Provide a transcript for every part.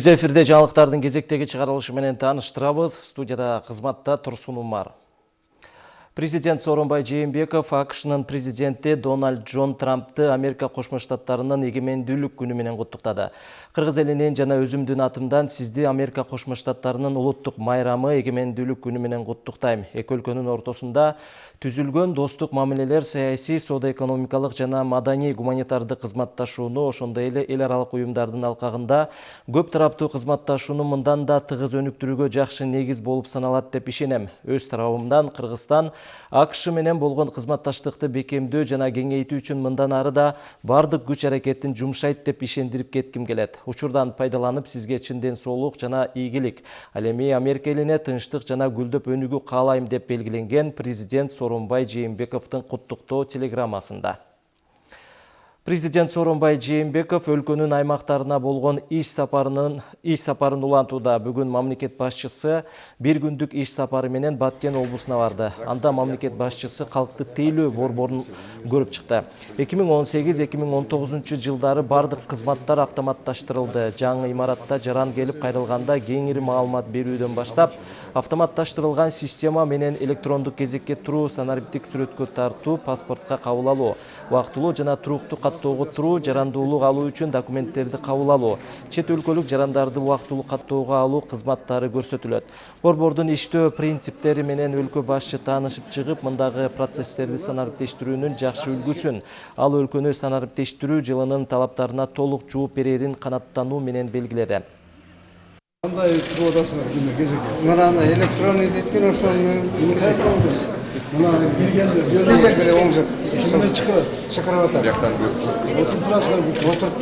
Түз эфирде жаңалықтардың кезектегі чыгарылышы менен тааныштырабыз. Студияда кызматта Турсун Умар. Президент Сооронбай Жээнбеков АКШнын президенти Дональд Джон Трампты Америка Кошмо Штаттарынын эгемендүүлүк күнү менен куттуктады. Кыргыз элинен жана өзүмдүн атымдан сизди Америка Кошмо Штаттарынын улуттук майрамы эгемендүүлүк күнү менен куттуктайм. Эки өлкөнүн ортосунда түзүлгөн достук мамилелер саясий, соода-экономикалык жана маданий гуманитардык кызматташууну, ошондой эле эл аралык уюмдардын алкагында көп тараптуу кызматташууну мындан да тыгыз өнүктүрүүгө жакшы негиз болуп саналат деп ишенем. Өз тарабымдан Кыргызстан акш менен болгон кызматташтыкты бекемдөө жана кеңейтүү үчүн мындан ары да бардык күч аракетин жумшайт деп ишендирип кетким келет учурдан пайдаланып сизге чын ден соолук жана ийгилик. Ал эми америка элине тынчтык жана гүлдөп өнүгүү каалайм деп белгиленген президент сооронбай жээнбековдун куттуктоо телеграммасында Президент Сооронбай Жээнбеков өлкөнүн аймактарына болгон иш сапарынын иш сапарын улантууда. Бүгүн мамлекет башчысы бир күндүк иш сапары менен Баткен облусуна барды. Анда мамлекет башчысы калкты тейлөө борборун көрүп чыкты. 2018-2019 жылдары бардык кызматтар автоматташтырылды. Жаңы имаратта жаран келип кайрылганда кеңири маалымат берүүдөн баштап автоматташтырылган система менен электрондук кезекке туруу, санариптик сүрөткө тартуу, паспортко кабыл алуу, убактылуу жана туруктуу каттоого туруу, жарандуулук алуу үчүн документтерди кабыл алуу, чет өлкөлүк жарандарды убактылуу каттоого алуу кызматтары көрсөтүлөт. Борбордун иштөө принциптери менен өлкө башчы таанышып чыгып, мындагы процесстерди санариптештирүүнүн жакшы үлгүсүн, ал өлкөнү санариптештирүү жылынын талаптарына толук жооп берерин канаттануу менен белгиледи. Кандай кезекке? Электронный дейт экен ошону. мына директор оң жақ шықырып жатыр бұяқтан отырып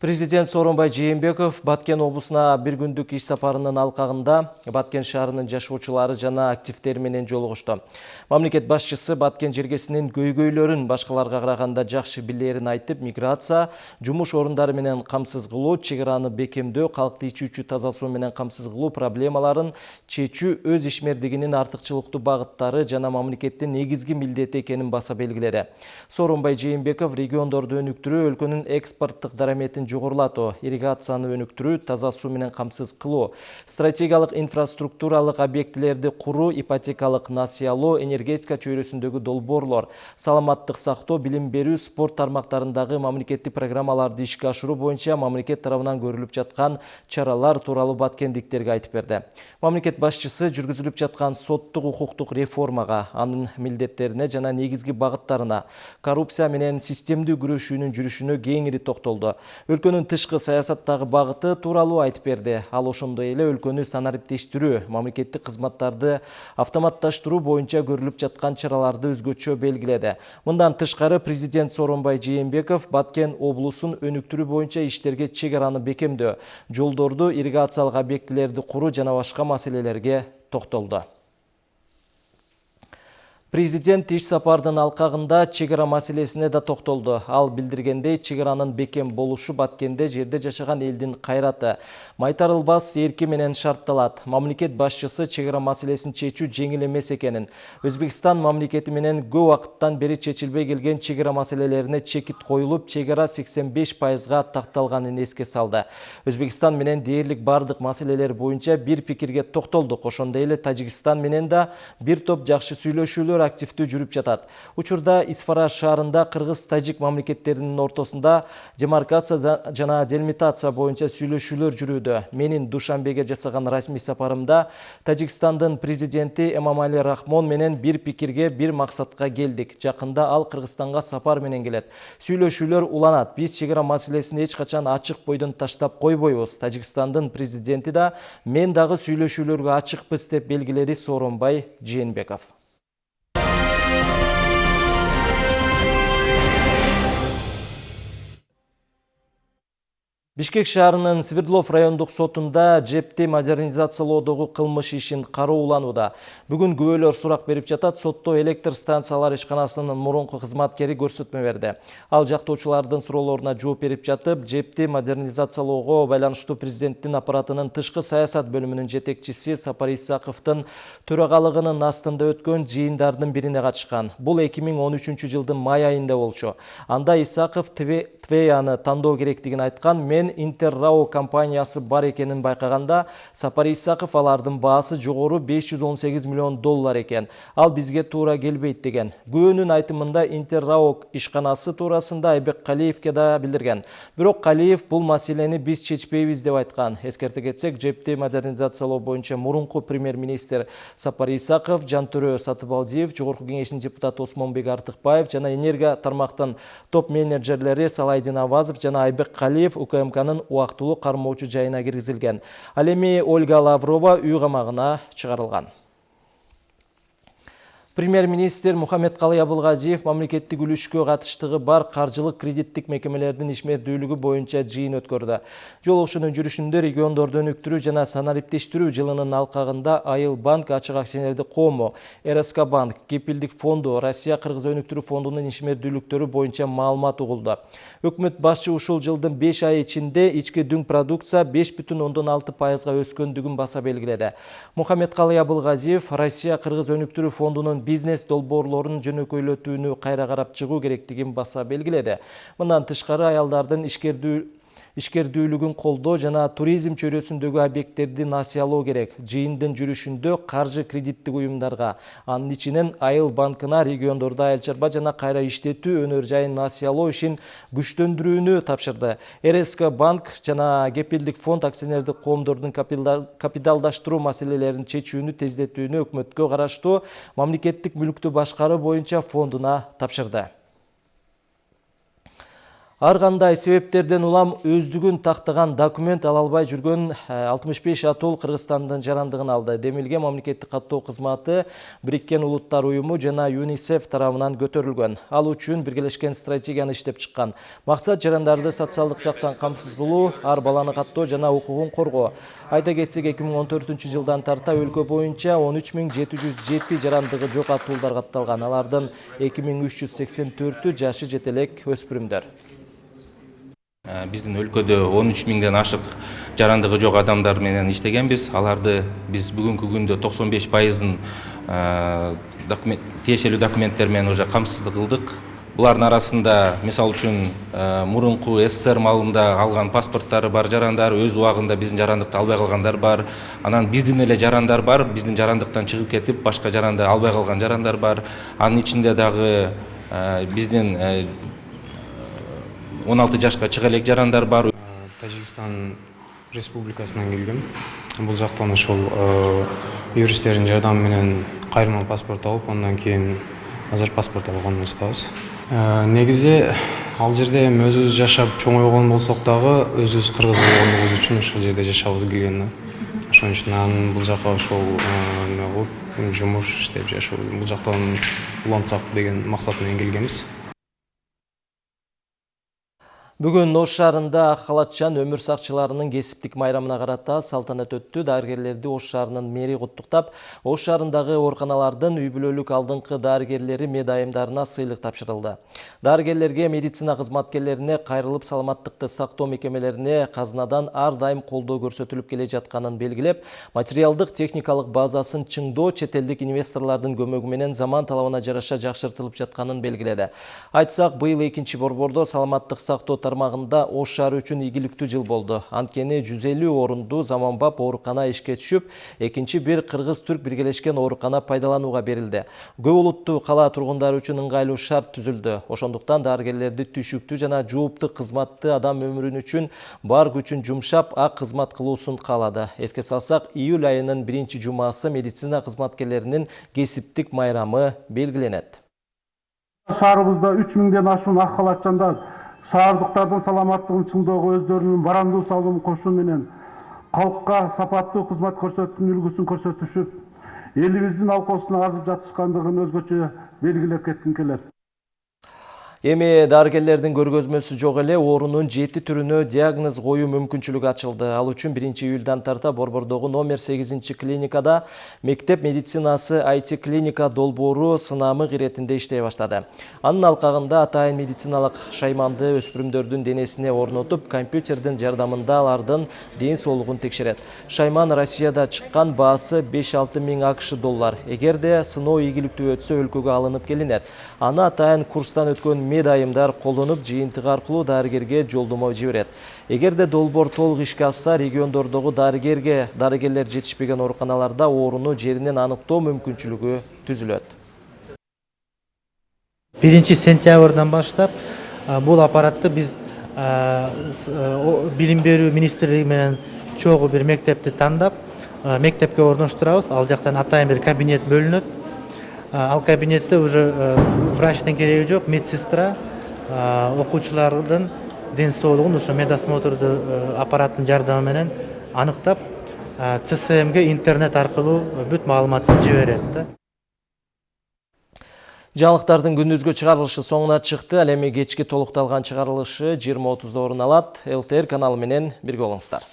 Президент Сооронбай Жээнбеков Баткен облусуна бир күндүк иш сапарынын алкагында Баткен шаарынын жашоочулары жана активдери менен жолугушту. Мамлекет башчысы Баткен жергесинин көйгөйлөрүн башкаларга караганда жакшы билерин айтып, миграция, жумуш орундары менен камсыз кылуу, чек араны бекемдөө, калкты ичүүчү таза суу менен камсыз кылуу проблемаларын чечүү өз ишмердигинин артыкчылыктуу багыттары жана мамлекеттин негизги милдети экенин баса белгиледи. Сооронбай Жээнбеков региондорду өнүктүрүү, өлкөнүн экспорттук дараметин жогорулатуу ирригацияны өнүктүрүү таза суу менен камсыз кылуу стратегиялык инфраструктуралык объектилерди куруу ипотекалык насыялоо энергетика чөйрөсүндөгү долбоорлор саламаттык сактоо билим берүү спорт тармактарындагы мамлекеттик программаларды ишке ашыруу боюнча мамлекет тарабынан көрүлүп жаткан чаралар тууралуу баткендиктерге айтып берди мамлекет башчысы жүргүзүлүп жаткан соттук укуктук реформага анын милдеттерине жана негизги багыттарына коррупция менен системдүү күрөшүүнүн жүрүшүнө кеңири токтолду өлкөнүн тышкы саясаттагы багыты тууралуу айтып берди. Ал ошондой эле өлкөнү санариптештирүү мамлекеттик кызматтарды автоматташтыруу боюнча көрүлүп жаткан чараларды өзгөчө белгиледи. Мындан тышкары президент сооронбай жээнбеков баткен облусун өнүктүрүү боюнча иштерге чек араны бекемдөө. Жолдорду ирригациялык объектилерди куруу жана башка маселелерге токтолду. Президент иш сапардын алкагында чек ара маселесине да токтолду. Ал билдиргендей, чек аранын бекем болушу Баткенде жерде жашаган элдин кайраты майтарылбас эрки менен шартталат. Мамлекет башчысы чек ара маселесин чечүү жеңил эмес экенин, Өзбекстан мамлекети менен көп убакыттан бери чечилбей келген чек ара маселелерине чекит коюлуп, чек ара 85%га такталганын эске салды. Өзбекстан менен дээрлик маселелер боюнча бир пикирге. Ошондой эле Тажикстан менен да бир топ жакшы сүйлөшүүлөр активдүү жүрүп жатат учурда исфара шаарында кыргыз тажик мамлекеттеринин ортосунда демаркация жана делимитация боюнча сүйлөшүүлөр жүрүүдө. Менин душанбеге жасаган расмий сапарымда тажикстандын президенти эмомали рахмон менен бир пикирге бир максатка келдик. Жакында ал кыргызстанга сапар менен келет. Сүйлөшүүлөр уланат. Биз чек ара маселесин эч качан ачык бойдон таштап койбойбуз. Тажикстандын президенти да мен дагы сүйлөшүүлөргө ачыкпыз деп белгиледи сооронбай жээнбеков. Бишкек шаарынын Свердлов райондук сотунда жепти модернизациялоодогу кылмыш ишин карооланууда. Бүгүн күбөлөр сурак берип жатат, сотто электр станциялар ишканасынын мурунку кызматкери көрсөтмө берди. Ал жактоочулардын суроолоруна жооп берип жатып, жепти модернизациялоого байланыштуу президенттин аппаратынын тышкы саясат бөлүмүнүн жетекчиси Сапар Исаковдун төрагалыгынын астында өткөн жыйындардын бирине катышкан. Бул 2013 жылдын май айында болчу. Анда Исаков Твеяны тандоо керектигин айткан, мен Интеррао компаниясы бар экенин байкаганда, Сапар Исаков алардын баасы жогору 518 миллион доллар экен. Ал бизге туура келбейт деген. Күбөнүн айтымында Интеррао ишканасы туурасында Айбек Калиевке да билдирген. Бирок Калиев бул маселени биз чечпейбиз деп айткан. Эскерте кетсек, жепти модернизациялоо боюнча мурунку премьер-министр Сапар Исаков, Жантөрө Сатыбалдиев, Жогорку кеңештин депутаты Осмонбек Артыкбаев жана энергия тармактын топ менеджерлери Салайдин Авазов жана Айбек Калиев УКМК УКМКнын убактылуу кармоочу жайына киргизилген. Ал эми Ольга Лаврова үй камагына чыгарылган. Премьер-министр Мухаммед Калый Абылгазиев мамлекеттик үлүшкө катыштыгы бар каржылык кредиттик мекемелердин ишмердүүлүгү боюнча жыйын өткөрдү. Жолугушуунун жүрүшүндө региондорду өнүктүрүү жана санариптештирүү жылынын алкагында Айыл банк, ачык акционердик коому, РСК банк, Кепилдик фонду, Россия Кыргыз өнүктүрүү фондунун ишмердүүлүктөрү боюнча маалымат угулду. Өкмөт башчы ушул жылдын 5 ай ичинде ички дүң продукция 5,6 пайызга өскөндүгүн баса белгиледи. Мухаммед Калый Абылгазиев Россия Кыргыз өнүктүрүү фондунун бизнес долбоорлорун жөнөкөйлөтүүнү кайра карап чыгуу керектигин баса белгиледи. Мындан тышкары аялдардын ишкердүү ишкердүүлүгүн колдоо жана туризм чөйрөсүндөгү объекттерди насыялоо керек. Жыйындын жүрүшүндө каржы кредиттик уюмдарга, анын ичинен Айыл банкына региондордо айыл чарба жана кайра иштетүү өнөр жайын насыялоо ишин күчтөндүрүүнү тапшырды. РСК банк жана Кепилдик фонд акционердик коомдордун капиталдаштыруу маселелерин чечүүнү тездетүүнү өкмөткө караштуу мамлекеттик мүлктү башкаруу боюнча фондуна тапшырды. Ар кандай себептерден улам өздүгүн тактаган документ ала албай жүргөн 65 атол Кыргызстандын жарандыгын алды. Демилге мамлекеттик каттоо кызматы Бириккен Улуттар уюму жана ЮНИСЕФ тарабынан көтөрүлгөн. Ал үчүн биргелешкен стратегияны иштеп чыккан. Максат жарандарды социалдык жактан камсыз кылуу, ар баланы каттоо жана укугун коргоо. Айта кетсек 2014 жылдан тарта өлкө боюнча 13707 жарандыгы жок атуулдар катталган. Алардын 2384-ü жашы жетелек өспүрүмдөр. Биздин өлкөдө он үч миңден ашык жарандыгы жок адамдар менен иштегенбиз аларды биз бүгүнкү күндө токсон беш пайызын тиешелүү документтер менен уже камсыздык кылдык булардын арасында мисалы үчүн мурунку ссср маалында алган паспорттары бар жарандар өз убагында биздин жарандыкты албай калгандар бар. Анан биздин эле жарандар бар биздин жарандыктан чыгып кетип башка жаранды албай калган жарандар бар. Анын ичинде дагы биздин он алты жашка чыга элек жарандар бар. Тажикстан республикасынан келгем. Бул жактан ошол юристтердин жардамы менен кайрылма паспорт алып андан кийин азыр паспорт алгандан жатабыз негизи ал жерде эми өзүбүз жашап чоңойгон болсок дагы өзүбүз кыргыз болгондугубуз үчүн ушул жерде жашагыбыз келген да ошон үчүн анан бул жака ошол эме кылып жумуш иштеп жашоо бул жактан улантсак деген максат менен келгенбиз Бүгін Ош шаарында Ак халатчан өмүр сакчыларынын кесиптик майрамына карата салтанат өттү. Дарыгерлерди Ош шаарынын мэри куттуктап, Ош шаарындагы ооруканалардын үй бүлөлүк алдыңкы дарыгерлери медайымдарына сыйлык тапшырылды. Дарыгерлерге, медицина кызматкерлерине, кайрылып саламаттыкты сактоо мекемелерине казынадан ар дайым колдоо көрсөтүлүп келе жатканын белгилеп, материалдык техникалык базасын чыңдоо чет элдик инвесторлордун көмөгү менен заман талабына жараша жакшыртылып жатканын белгиледи. Айтсак, быйыл экинчи борбордо саламаттык сактоо тармагында Ош шаары үчүн ийгиликтүү жыл болду. Анткени 150 орунду заманбап оорукана ишке түшүп, экинчи бир кыргыз-түрк биргелешкен оорукана пайдаланууга берилди. Көп улуттуу кала тургундары үчүн ыңгайлуу шарт түзүлдү. Ошондуктан дарыгерлерди түшүктүү жана жооптуу кызматты адам өмүрүн үчүн бар күчүн жумшап, ак кызмат кылуусун каалады. Эске салсак, июль айынын биринчи жумасы медицина кызматкерлеринин кесиптик майрамы белгиленет. Шаарыбызда 3000ден ашуун ак халатчандар шаардыктардын саламаттыгын чыңдоого өздөрүнүн бараңдуу салымын кошуу менен калкка сапаттуу кызмат көрсөтүүнүн үлгүсүн көрсөтүшүп элибиздин алкоосуна азып жатышкандыгын өзгөчө белгилеп кетким келет. Эми дарыгерлердин көргөзмөсү жок эле оорунун жети түрүнө диагноз коюу мүмкүнчүлүгү ачылды. Ал үчүн 1 июлдан тарта Борбордогу номер 8 клиникада мектеп медицинасы IT клиника долбоору сынамык иретинде иштей баштады. Анын алкагында атайын медициналык шайманды өспүрүмдөрдүн денесине орнотуп, компьютердин жардамында алардын ден соолугун текшерет. Шайман Россияда чыккан баасы 5-6 миң акш доллар. Эгерде сыноо ийгиликтүү өтсө өлкөгө алынып келинет. Аны атайын курстан өткөн медайымдар колдонуп жыйынтык аркылуу дарыгерге жолдомо жиберет. Эгерде долбоор толук ишке ашса, региондордогу дарыгерге дарыгерлер жетишпеген ооруканаларда ооруну жеринен аныктоо мүмкүнчүлүгү түзүлөт. биринчи сентябрдан баштап бул аппаратты биз билим берүү министрлиги менен чогуу бир мектепти тандап мектепке орноштурабыз ал жактан атайын бир кабинет бөлүнөт ал кабинетте уже врачтын кереги жок медсестра окуучулардын ден соолугун ошо медосмотрду аппараттын жардамы менен аныктап цсмге интернет аркылуу бүт маалыматты жиберет да Жаңылыктардын күндүзгү чыгарылышы соңуна чыкты. Ал эми кечки толукталган чыгарылышы 20:30 орун алат. ЛТР каналы менен бирге болуңуздар.